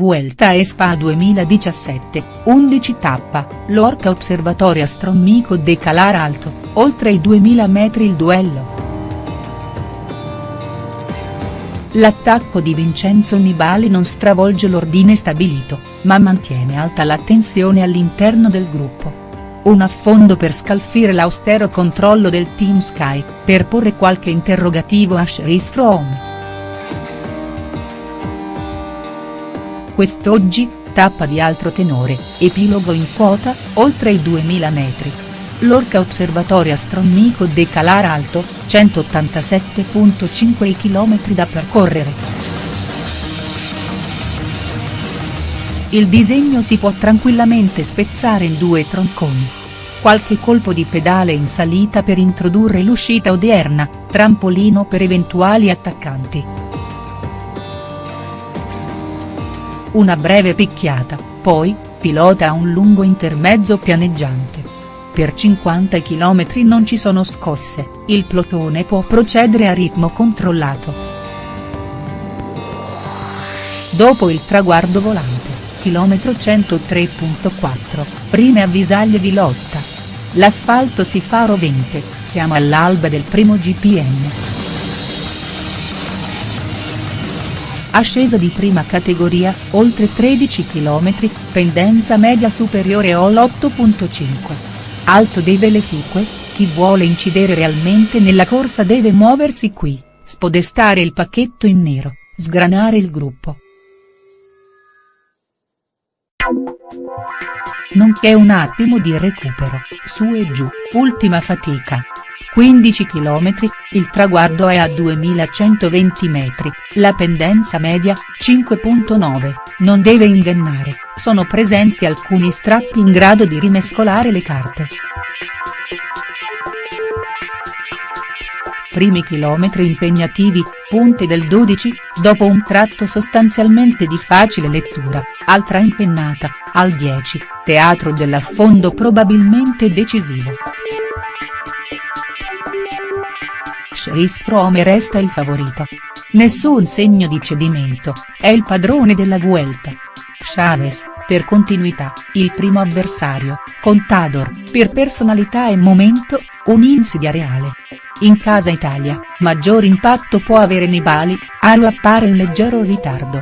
Vuelta a Spa 2017, 11 tappa, Lorca Observatorio Astronomico de Calar Alto, oltre i 2000 metri il duello. L'attacco di Vincenzo Nibali non stravolge l'ordine stabilito, ma mantiene alta la tensione all'interno del gruppo. Un affondo per scalfire l'austero controllo del Team Sky, per porre qualche interrogativo a Chris Froome. Quest'oggi, tappa di altro tenore, epilogo in quota, oltre i 2000 metri. Lorca Osservatorio Astronomico de Calar Alto, 187.5 km da percorrere. Il disegno si può tranquillamente spezzare in due tronconi. Qualche colpo di pedale in salita per introdurre l'uscita odierna, trampolino per eventuali attaccanti. Una breve picchiata, poi, pilota a un lungo intermezzo pianeggiante. Per 50 km non ci sono scosse, il plotone può procedere a ritmo controllato. Dopo il traguardo volante, chilometro 103.4, prime avvisaglie di lotta. L'asfalto si fa rovente, siamo all'alba del primo GPM. Ascesa di prima categoria, oltre 13 km, pendenza media superiore all'8.5. Alto dei Velefique, chi vuole incidere realmente nella corsa deve muoversi qui, spodestare il pacchetto in nero, sgranare il gruppo. Non c'è un attimo di recupero, su e giù, ultima fatica. 15 km, il traguardo è a 2120 metri, la pendenza media, 5.9, non deve ingannare, sono presenti alcuni strappi in grado di rimescolare le carte. Primi chilometri impegnativi, punte del 12, dopo un tratto sostanzialmente di facile lettura, altra impennata, al 10, teatro dell'affondo probabilmente decisivo. Chris Froome resta il favorito. Nessun segno di cedimento, è il padrone della Vuelta. Chavez, per continuità, il primo avversario, Contador, per personalità e momento, un'insidia reale. In casa Italia, maggior impatto può avere Nibali, Aro appare in leggero ritardo.